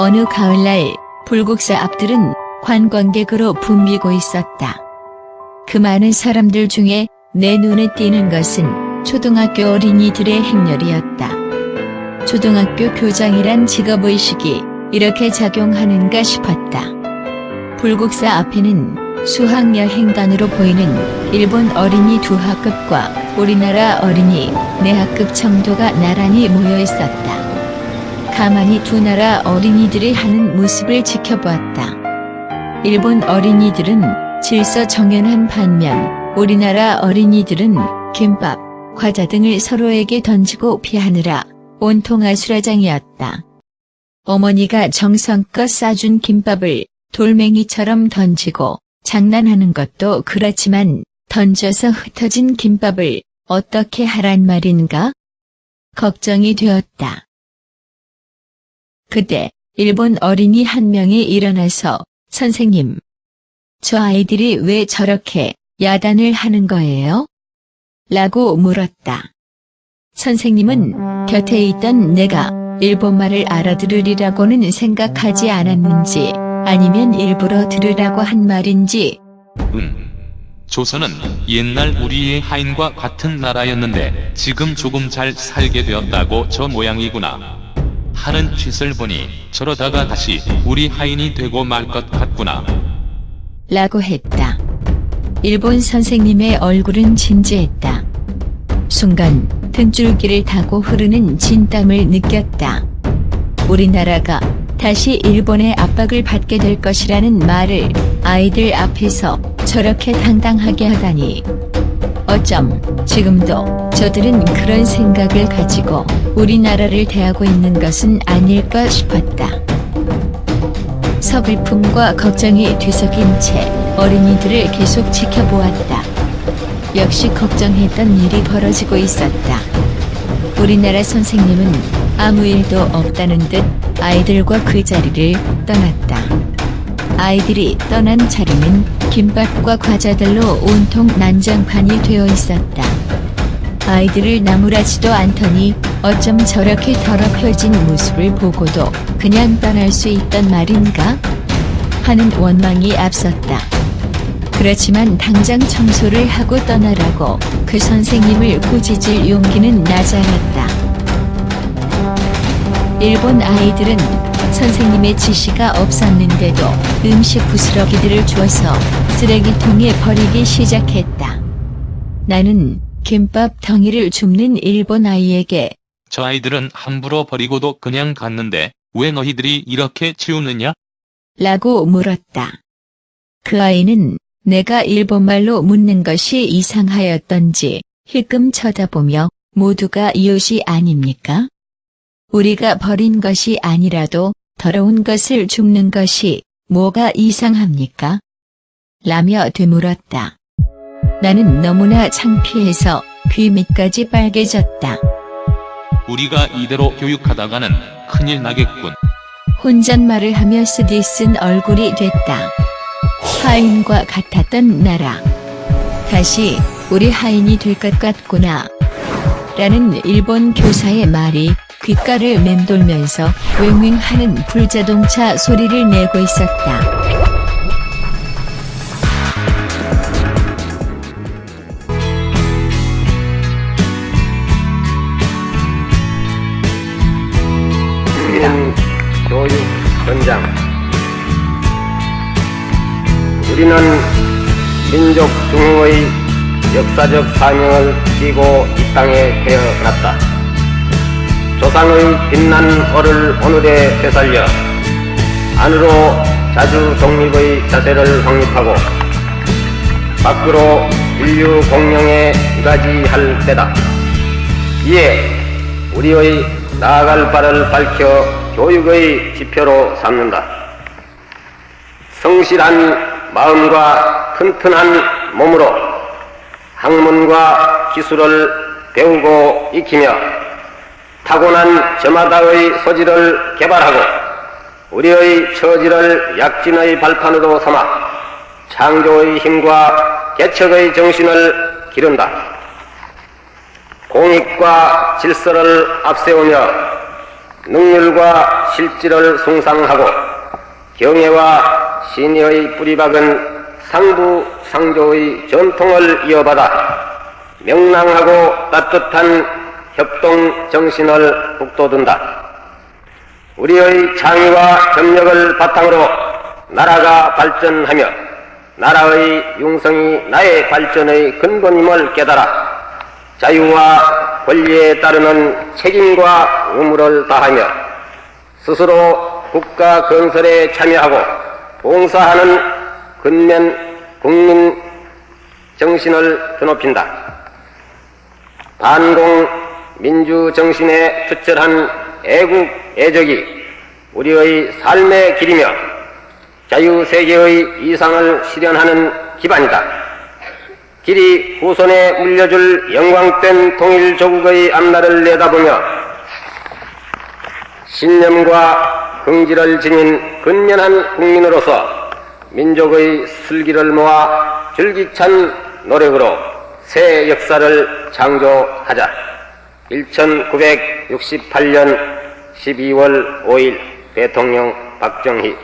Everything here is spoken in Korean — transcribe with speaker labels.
Speaker 1: 어느 가을날 불국사 앞들은 관광객으로 붐비고 있었다. 그 많은 사람들 중에 내 눈에 띄는 것은 초등학교 어린이들의 행렬이었다. 초등학교 교장이란 직업의식이 이렇게 작용하는가 싶었다. 불국사 앞에는 수학여행단으로 보이는 일본 어린이 두 학급과 우리나라 어린이 네 학급 정도가 나란히 모여 있었다. 가만히 두 나라 어린이들이 하는 모습을 지켜보았다. 일본 어린이들은 질서 정연한 반면 우리나라 어린이들은 김밥, 과자 등을 서로에게 던지고 피하느라 온통 아수라장이었다. 어머니가 정성껏 싸준 김밥을 돌멩이처럼 던지고 장난하는 것도 그렇지만 던져서 흩어진 김밥을 어떻게 하란 말인가? 걱정이 되었다. 그때 일본 어린이 한 명이 일어나서 선생님, 저 아이들이 왜 저렇게 야단을 하는 거예요? 라고 물었다. 선생님은 곁에 있던 내가 일본말을 알아들으리라고는 생각하지 않았는지 아니면 일부러 들으라고 한 말인지
Speaker 2: 음. 조선은 옛날 우리의 하인과 같은 나라였는데 지금 조금 잘 살게 되었다고 저 모양이구나. 하는 짓을 보니 저러다가 다시 우리 하인이 되고 말 것 같구나.
Speaker 1: 라고 했다. 일본 선생님의 얼굴은 진지했다. 순간 등줄기를 타고 흐르는 진땀을 느꼈다. 우리나라가 다시 일본의 압박을 받게 될 것이라는 말을 아이들 앞에서 저렇게 당당하게 하다니. 어쩜 지금도 저들은 그런 생각을 가지고 우리나라를 대하고 있는 것은 아닐까 싶었다. 서글픔과 걱정이 뒤섞인 채 어린이들을 계속 지켜보았다. 역시 걱정했던 일이 벌어지고 있었다. 우리나라 선생님은 아무 일도 없다는 듯 아이들과 그 자리를 떠났다. 아이들이 떠난 자리는 김밥과 과자들로 온통 난장판이 되어 있었다. 아이들을 나무라지도 않더니 어쩜 저렇게 더럽혀진 모습을 보고도 그냥 떠날 수 있단 말인가? 하는 원망이 앞섰다. 그렇지만 당장 청소를 하고 떠나라고 그 선생님을 꾸짖을 용기는 나지 않았다. 일본 아이들은 선생님의 지시가 없었는데도 음식 부스러기들을 주어서 쓰레기통에 버리기 시작했다. 나는 김밥 덩이를 줍는 일본 아이에게
Speaker 2: 저 아이들은 함부로 버리고도 그냥 갔는데 왜 너희들이 이렇게 치우느냐?
Speaker 1: 라고 물었다. 그 아이는 내가 일본말로 묻는 것이 이상하였던지 힐끔 쳐다보며 모두가 이웃이 아닙니까? 우리가 버린 것이 아니라도 더러운 것을 줍는 것이 뭐가 이상합니까? 라며 되물었다. 나는 너무나 창피해서 귀 밑까지 빨개졌다.
Speaker 2: 우리가 이대로 교육하다가는 큰일 나겠군.
Speaker 1: 혼잣말을 하며 쓰디 쓴 얼굴이 됐다. 하인과 같았던 나라. 다시 우리 하인이 될 것 같구나. 라는 일본 교사의 말이 귓가를 맴돌면서 웽웽하는 불자동차 소리를 내고 있었다.
Speaker 3: 현장 우리는 민족 중흥의 역사적 사명을 띠고 이 땅에 태어났다. 조상의 빛난 얼을 오늘에 되살려 안으로 자주 독립의 자세를 확립하고 밖으로 인류 공영에 이가지할 때다. 이에 우리의 나아갈 바를 밝혀 교육의 지표로 삼는다. 성실한 마음과 튼튼한 몸으로 학문과 기술을 배우고 익히며 타고난 저마다의 소질을 개발하고 우리의 처지를 약진의 발판으로 삼아 창조의 힘과 개척의 정신을 기른다. 공익과 질서를 앞세우며 능률과 실질을 숭상하고 경애와 신의의 뿌리박은 상부 상조의 전통을 이어받아 명랑하고 따뜻한 협동 정신을 북돋운다. 우리의 창의와 협력을 바탕으로 나라가 발전하며 나라의 융성이 나의 발전의 근본임을 깨달아 자유와 권리에 따르는 책임과 의무를 다하며 스스로 국가 건설에 참여하고 봉사하는 근면 국민 정신을 드높인다. 반공 민주 정신에 투철한 애국 애적이 우리의 삶의 길이며 자유세계의 이상을 실현하는 기반이다. 길이 후손에 물려줄 영광된 통일조국의 앞날을 내다보며 신념과 긍지를 지닌 근면한 국민으로서 민족의 슬기를 모아 줄기찬 노력으로 새 역사를 창조하자. 1968년 12월 5일 대통령 박정희